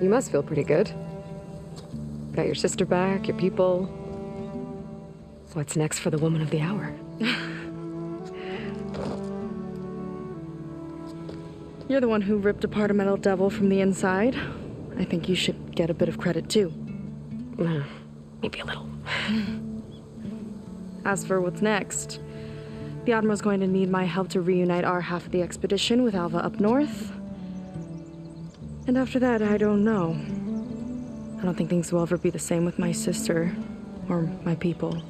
You must feel pretty good. Got your sister back, your people. What's next for the woman of the hour? You're the one who ripped apart a metal devil from the inside. I think you should get a bit of credit too. Uh, maybe a little. As for what's next, the Admiral's going to need my help to reunite our half of the expedition with Alva up north. And after that, I don't know. I don't think things will ever be the same with my sister or my people.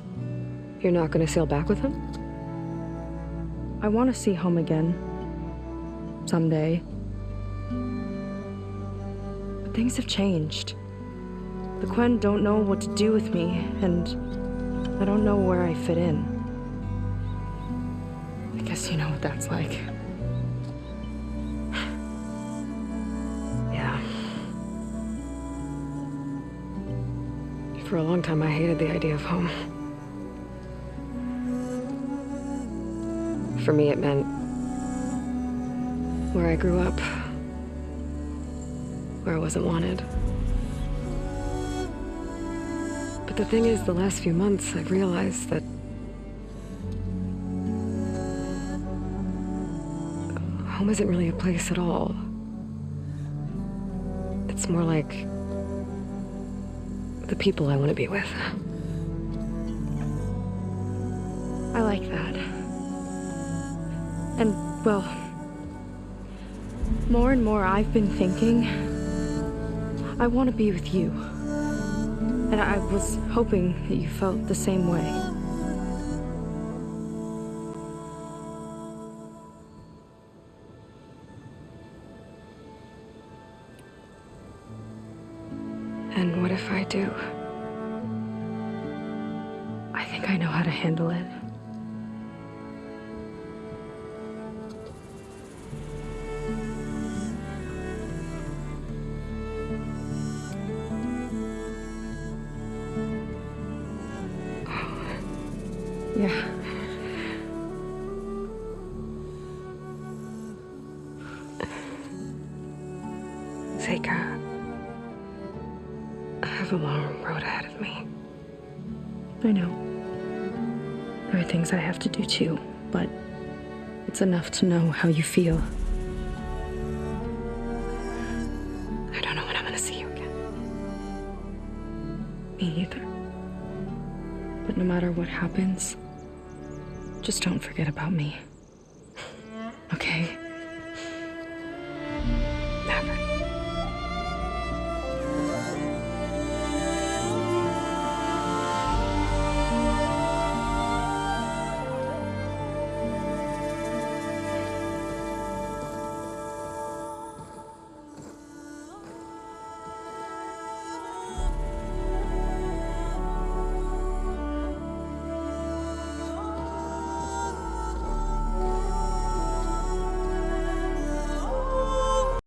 You're not gonna sail back with him? I want to see home again. Someday. But things have changed. The Quen don't know what to do with me, and I don't know where I fit in. I guess you know what that's like. For a long time, I hated the idea of home. For me, it meant where I grew up, where I wasn't wanted. But the thing is, the last few months, I've realized that home isn't really a place at all. It's more like the people I want to be with. I like that. And, well, more and more I've been thinking I want to be with you. And I was hoping that you felt the same way. And what if I do? I think I know how to handle it. Yeah. Seyka, a long road ahead of me. I know. There are things I have to do too, but it's enough to know how you feel. I don't know when I'm gonna see you again. Me either. But no matter what happens, just don't forget about me.